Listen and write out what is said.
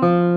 Música